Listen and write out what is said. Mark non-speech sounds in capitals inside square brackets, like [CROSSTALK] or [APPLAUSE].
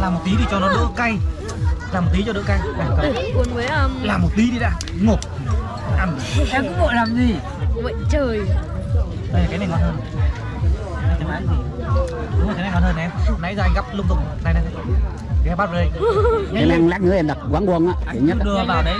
làm một tí thì cho nó đỡ cay. Làm một tí cho đỡ cay. Này, cầm. cuốn với um, làm một tí đi đã. Ngộp. Ăn. Em cứ vội làm gì? Vậy trời. Đây cái này ngon hơn. Cái này gì? Đúng rồi cái này ngon hơn em nãy giờ anh gấp lung tung. Này này này. cái bát đây. [LAUGHS] Cái này lát nữa em đặt quán quân á, nhất đưa vào đấy.